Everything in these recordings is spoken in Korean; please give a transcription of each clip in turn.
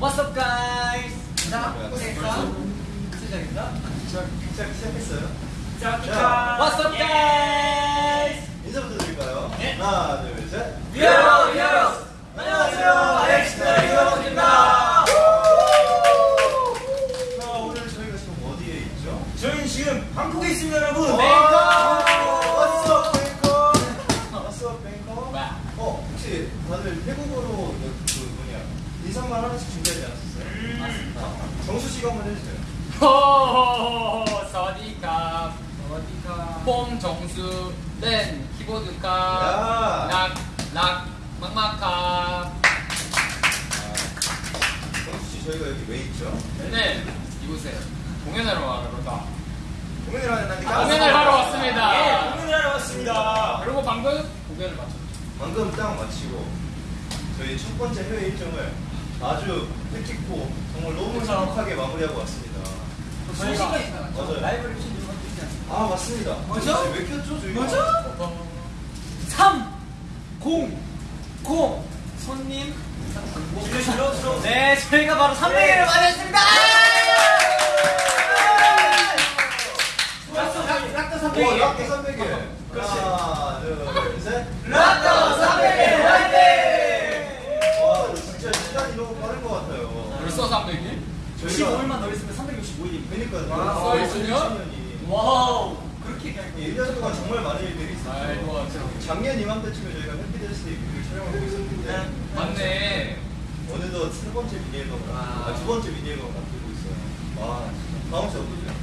What's up, guys? 자, 네, 시작했어. 시작했어. 시작, 시작, 시작했어요. 자, What's up, guys? 인사부터 드릴까요? 네. 하나, 둘, 셋. 여러, 여러. 안녕하세요, 엑스트라 히어로입니다. 자, 오늘 저희가 지금 어디에 있죠? 저희는 지금 방콕에 있습니다, 여러분. 네. 왔어, 뱅커. 왔어, 뱅커. 와. 어, 혹시 다들 태국어로 2, 3만 원씩 준비하지 않았어요? 맞습니다. 정수 씨가 한번 해주세요. 호호호호 สวัสดีครับ สวัสดีครับ ผม 정수 เล่น คีย์บอร์ด ครับ รักรัก มากมากครับ 아, 정수 씨 저희가 여기 왜 있죠? 네 이곳에 공연하러 왔다 아, 공연을 하러 왔습니다 공연을 하러 왔습니다 공연을 하러 왔습니다 그리고 방금 공연을 마쳤죠 방금 딱 마치고 저희 첫 번째 해외 일정을 아주 뜻깊고 정말 너무 정확하게 마무리하고 왔습니다. 저희가. 맞아요. 라이브를 킨 이유가 있지 않습니까? 아 맞습니다. 뭐죠? 왜 켰죠 저희가? 뭐죠? 3, 0, 0 손님. 네, 저희가 바로 300회를 맞았습니다. 락도 락도 오, 300회. 락도 300개. 하나, 둘, 셋. 락도 300회 화이팅! 와, 진짜 시간이 너무 빠른 것 같아요. 벌써 300일? 15일만 더 있으면 365일입니다. 그러니까요. 와? 2020년이. 와우. 그렇게 얘기하니까 1년 동안 정말 많은 일들이 있었어요. 작년 이맘때쯤에 저희가 Happy Death Day 뮤비를 촬영하고 있었는데 맞네 어느덧 세 번째 미니 앨범을 와. 아, 두 번째 미니 앨범을 앞두고 있어요. 와. 다음 주 어떠세요?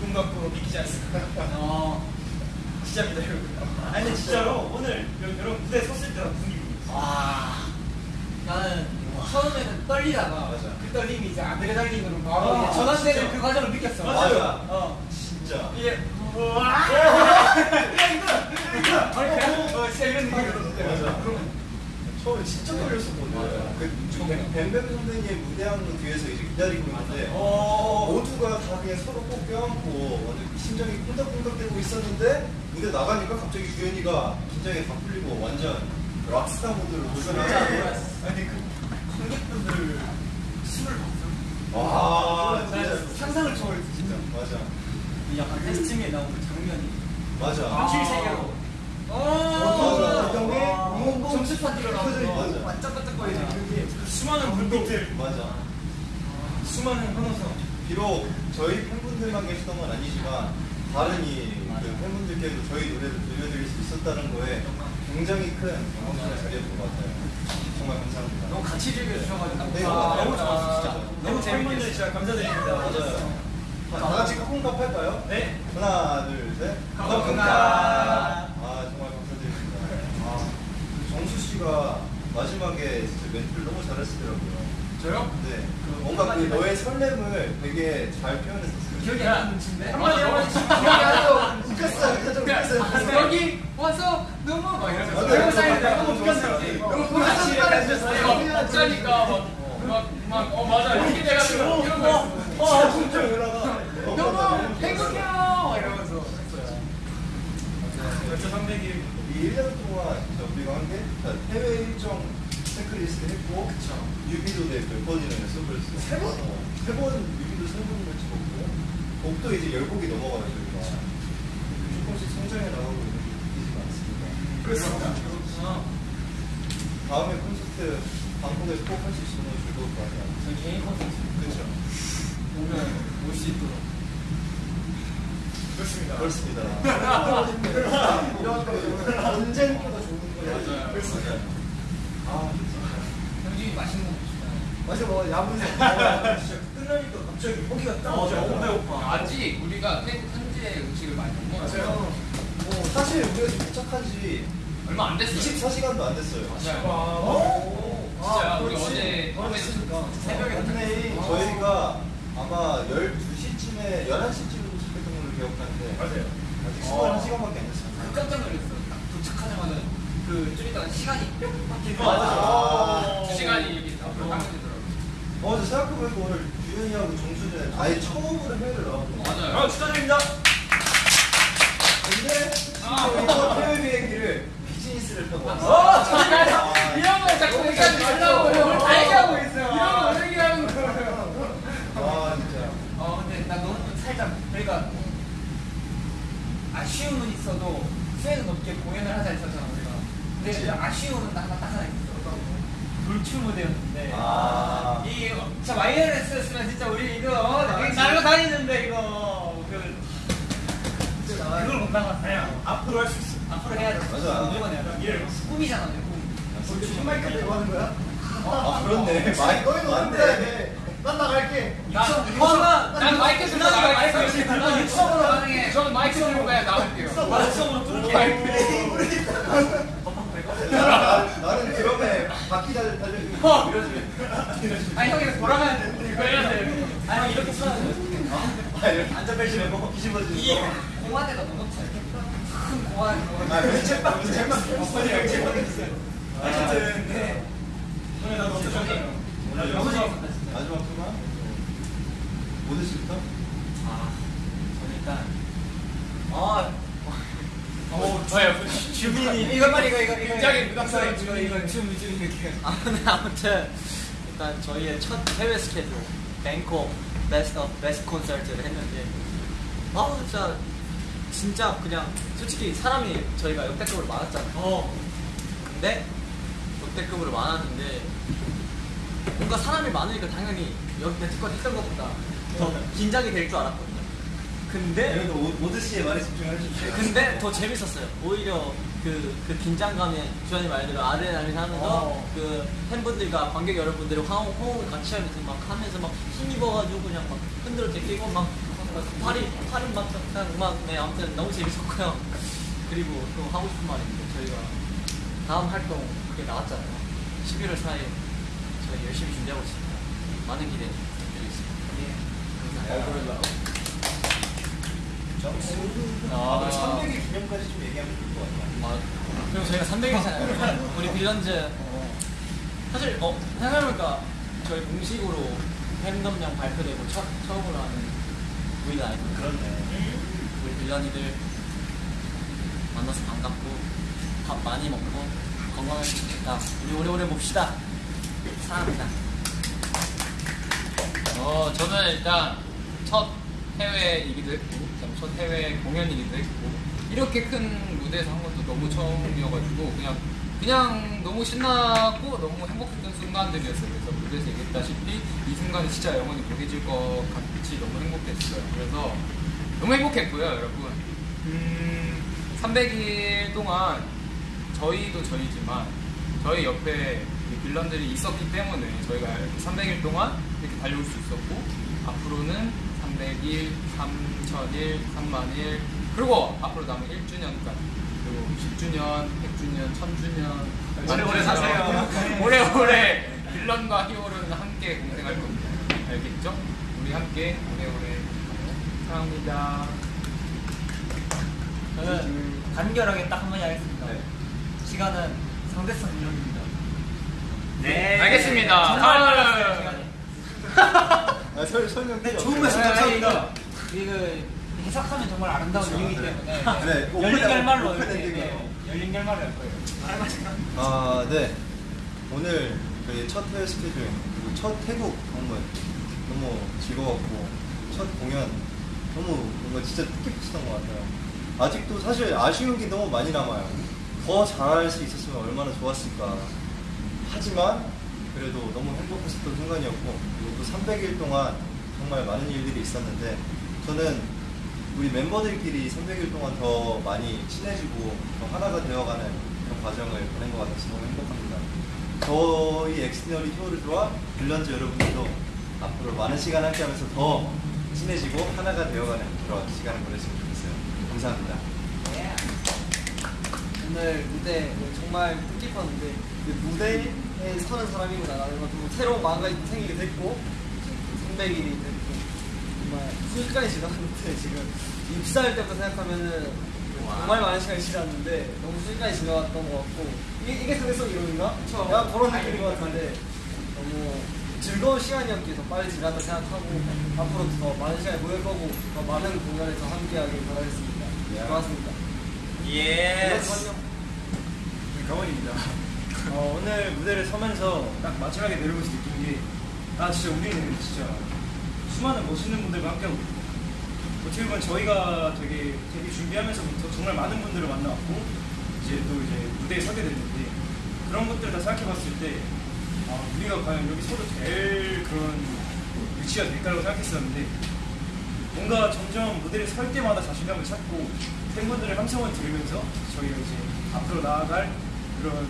꿈 갖고 믿기지 않습니다. 어. 진짜입니다, 여러분. 아니, 진짜로 오늘 여- 여러분 무대에 섰을 때랑 분위기. 와. 나는 처음에는 떨리다가 맞아. 그 떨림이 이제 아드레날린으로 바로 아, 전환되는. 그 과정을 느꼈어. 맞아. 어. 진짜. 이게 우와. 어, 진짜 이런 느낌이었어. 맞아. 처음에 진짜 떨렸었거든요. 그 뱀뱀 선배님 무대하는 뒤에서 이제 기다리고 있는데 어. 모두가 다 그냥 서로 꼭 껴안고 완전 심장이 콩닥콩닥대고 있었는데 무대 나가니까 갑자기 규현이가 긴장이 다 풀리고 완전 락스타 모드로 도전하고 아니, 그 관객분들 술을 먹어요. 와 난 진짜 상상을 초월했어 진짜. 맞아 이 약간 테스팅에 나온 그 장면이 맞아 현실 세계로. 맞아. 경기 어, 점수 파티로 맞아. 반짝반짝거리는 그게 그 수많은 불빛들, 맞아 수많은 환호성. 비록 저희 팬분들만 계시던 건 아니지만 다른 이 그 팬분들께도 저희 노래를 들려드릴 수 있었다는 거에 굉장히 큰 영광을 자리했던 것 같아요. 정말 감사합니다. 너무 같이 즐겨주셔가지고 네, 아, 너무 좋았어 진짜. 너무 팬분들 재밌게 진짜 감사드립니다. 맞아요. 다, 다 같이 카콩밥 할까요? 네. 하나, 둘, 셋. 카콩밥. 아 정말 감사드립니다. 아, 정수 씨가 마지막에 진짜 멘트를 너무 잘하시더라고요. 저요? 네. 뭔가 그 너의 설렘을 되게 잘 표현했었어요. 기억이 안 나는 친데 한마디 한마디 기억이 안 나요. 웃겼어요. 좀 웃겼어요. 여기 와서 너무 막 이러면서 맞아요. 너무 사이드 너무 웃겼어요. 너무 보라치 막짜니까 막막어 맞아 이렇게 돼가지고 이런 거 어, 진짜 올라가. 너무 행복해요 막 이러면서 했어요 벌써 300일. 이 1년 동안 진짜 우리가 한 게 해외 일정 체크리스트 했고 뮤비도 몇 번이나 연습을 했어요. 세 번? 세 번, 뮤비도 세 번이나 찍었고 곡도 이제 열 곡이 넘어가요 저희가. 조금씩 성장해 나가고 있는 게 느끼지 않습니다. 그렇습니다. 다음에 콘서트 방콕에서 꼭 할 수 있으면 즐거울 것 같아요. 저희 개인 콘서트 그렇죠. 오면 올 수 있도록 그렇습니다. 그렇습니다. 거 언제보다 좋은 아요. 그렇습니다. 아, 형준이 맛있는 거 먹고 맞아, 뭐 야무새. 진짜 끝나니까 갑자기 허기가 딱 어, 오죠. 너무 배고파. 아직 우리가 태국 현지의 음식을 많이 못 먹어요 뭐 사실 우리가 지금 도착한 지 얼마 안 됐어요 24시간도 안 됐어요. 맞아요 어? 진짜 아, 우리 그렇지. 어제 밤에 새벽에 근데 도착했어. 저희가 아마 12시쯤에 11시쯤에 도착했던 걸로 기억하는데 맞아요. 아직 어. 21시간밖에 안 됐어요. 깜짝 놀랐어. 딱 도착하자마자 그좀 있다가 시간이. 맞아. 두 시간이 앞으로 가면 되더라고요 어, 근데 생각해보니까 오늘 유현이하고 정수는 아예 처음으로 해외를 나왔거든요. 맞아요 아, 축하드립니다. 근데 아. 이번 해외 비행기를 비즈니스를 타고 어, 왔어요. 이런 거 자꾸 얘기하지 말라고. 이런 거 싶은 무대였는데 아. 이 진짜 와이어레스였으면 진짜 우리 이거 날고 다니는데 이거 그 나갔어요. 앞으로 할 수 있어. 앞으로 해야 돼. 맞아. 무조건 해야 돼. 꿈이잖아, 내 꿈. 마이크 들고 하는 거야? 아 그렇네. 마이크 맞네. 난 나갈게. 난 마이크 들고 나갈게. 마이크 들고 나갈게. 유튜브로 가능해. 저는 마이크 들고 그냥 나올게요. 마이크로 뚫게. 나- 나는 드럼에 바퀴 달려 달려주고 어. 이러지. 아니 형이 돌아가야 돼. 이거 해야 돼. 아니 형 이렇게 써야 돼. 아 앉아벨지 말고 뒤집어지는 이 거. 공화대가 너무 커. 큰 공화대. 아 왼쪽만 왼쪽만 어쨌든 네. 오늘 나 너무 좋았어요. 오늘 너무 좋았다 진짜. 마지막 투마 모드 씨부터? 아, 저는 일단 아, 어, 저요. 주민이 이거 빨리 이거 이거 이거 굉장히 부담스러운 이거 이거 이거 춤 춤, 이렇게. 아, 네, 아무튼 일단 저희의 첫 해외 스케줄 뱅콕 베스트 베스트 콘서트를 했는데 아 진짜 진짜 그냥 솔직히 사람이 저희가 역대급으로 많았잖아요. 어. 근데 역대급으로 많았는데 뭔가 사람이 많으니까 당연히 여기 베스트컷 했던 것보다 더 긴장이 될 줄 알았거든요. 근데 여기도 오- 모드 씨의 말에 집중해 주세요. 근데 더 재밌었어요. 오히려 그, 그 긴장감에 주현이 말대로 아드레날린 하면서 어. 그 팬분들과 관객 여러분들이 호응, 호응을 같이 하면서 막 하면서 막 힘입어가지고 그냥 막 흔들어 제끼고 막, 막 팔이, 팔이 막 그냥 막, 네, 아무튼 너무 재밌었고요. 그리고 또 하고 싶은 말이 있는데 저희가 다음 활동 그게 나왔잖아요. 11월 4일 저희 열심히 준비하고 있습니다. 많은 기대 부탁드리겠습니다. 감사합니다. 아, 그럼 300일 기념까지 좀 얘기하면 좋을 것 같아요. 아, 그리고 저희가 300일잖아요. 우리 빌런즈. 사실, 어, 생각해보니까 저희 공식으로 팬덤명 발표되고 첫, 처음으로 하는 우리가 아니고 그렇네. 우리 빌런이들 만나서 반갑고 밥 많이 먹고 건강하게 지겠다. 우리 오래오래 봅시다. 사랑합니다. 어, 저는 일단 첫 해외이기도 했고, 첫 해외 공연이기도 했고, 이렇게 큰 무대에서 한 것도 너무 처음이어가지고, 그냥, 그냥 너무 신나고 너무 행복했던 순간들이었어요. 그래서 무대에서 얘기했다시피, 이 순간이 진짜 영원히 보내질 것 같 이 너무 행복했어요. 그래서 너무 행복했고요, 여러분. 음, 300일 동안 저희도 저희지만 저희 옆에 이 빌런들이 있었기 때문에 저희가 300일 동안 이렇게 달려올 수 있었고 앞으로는 300일, 3000일, 3만일 그리고 앞으로 남은 1주년까지 그리고 10주년, 100주년, 1000주년 오래오래 사세요. 오래오래 빌런과 히어로는 함께 공생할 겁니다 알겠죠? 우리 함께 오래오래 사랑합니다 저는 간결하게 딱 한마디 하겠습니다. 네. 시간은 상대성 이론입니다. 네. 알겠습니다. 정말 다음. 빨랐어요, 시간이. 아, 설, 설명 네, 좋은. 말씀 네, 감사합니다. 이거 해석하면 정말 아름다운 이유이기 때문에 네, 오픈- 열린 결말로 이렇게. 네, 열린 결말로 할 거예요. 아, 네. 오늘 저희 첫 해외 스케줄, 그리고 첫 태국 방문 너무 즐거웠고, 첫 공연 너무 뭔가 진짜 뜻깊었던 것 같아요. 아직도 사실 아쉬운 게 너무 많이 남아요. 더 잘할 수 있었으면 얼마나 좋았을까. 하지만 그래도 너무 행복했었던 순간이었고, 그리고 또 300일 동안 정말 많은 일들이 있었는데, 저는 우리 멤버들끼리 300일 동안 더 많이 친해지고 더 하나가 되어가는 그런 과정을 보낸 것 같아서 너무 행복합니다. 저희 엑스너리 히어로즈와 빌런즈 여러분들도 앞으로 많은 시간 함께하면서 더 친해지고 하나가 되어가는 그런 시간을 보냈으면 좋겠어요. 감사합니다. 오늘 무대 정말 뜻깊었는데 그 무대에 서는 사람이구나 라는 것도 새로운 마음이 생기게 됐고 300일이 됐고 정말 순식간에 지나갔는데 지금 입사할 때부터 생각하면은 정말 많은 시간이 지났는데 너무 순식간에 지나갔던 것 같고 이게, 이게 상대성 이론인가? 약간 그런 느낌인 것 같은데 너무 즐거운 시간이었기에 더 빨리 지났다 생각하고 앞으로 더 많은 시간을 보낼 거고 더 많은 공연에서 함께하길 바라겠습니다. 고맙습니다. 예. 강원입니다. 어, 오늘 무대를 서면서 딱 마지막에 내려오면서 느낀 게, 아, 진짜 우리는 진짜. 수많은 멋있는 분들과 함께하고 있고, 어떻게 보면 저희가 되게, 되게 준비하면서부터 정말 많은 분들을 만나왔고, 이제 또 이제 무대에 서게 됐는데, 그런 것들을 다 생각해 봤을 때, 아, 아, 우리가 과연 여기 서도 될 그런 위치가 될까라고 생각했었는데 뭔가 점점 무대를 설 때마다 자신감을 찾고 팬분들의 함성을 들으면서 저희가 이제 앞으로 나아갈 그런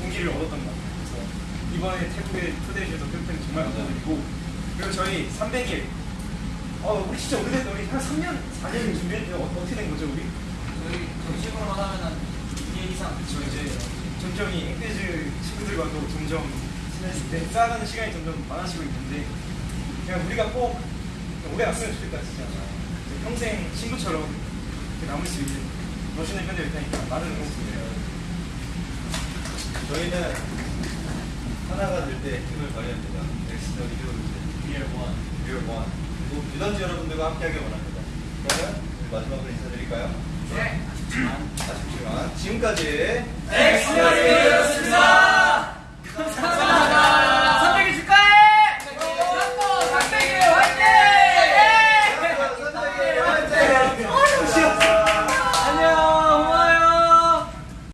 동기를 얻었던 것 같아요. 그래서 이번에 태국에 초대해 주셔서 팬팬 정말 감사드리고 그리고 저희 300일 어, 우리 진짜 오래됐다. 우리 한 3년, 4년 준비했는데 어, 어떻게 된 거죠, 우리? 저희 정식으로만 하면은 2년 이상. 저 이제 점점 이 앵페즈 친구들과도 점점 네, 쌓아가는 시간이 점점 많아지고 있는데 그냥 우리가 꼭 오래 갔으면 좋겠다 진짜 평생 친구처럼 남을 수 있는 멋있는 팬들 일 테니까 많은 응원 부탁드려요 저희는 하나가 될 때 힘을 발휘합니다. 엑디즈 we are one, we are one. 그리고 Villains 여러분들과 함께하길 원합니다. 그러면 마지막으로 인사드릴까요? 네. 아쉽지만 지금까지 엑스터리였습니다.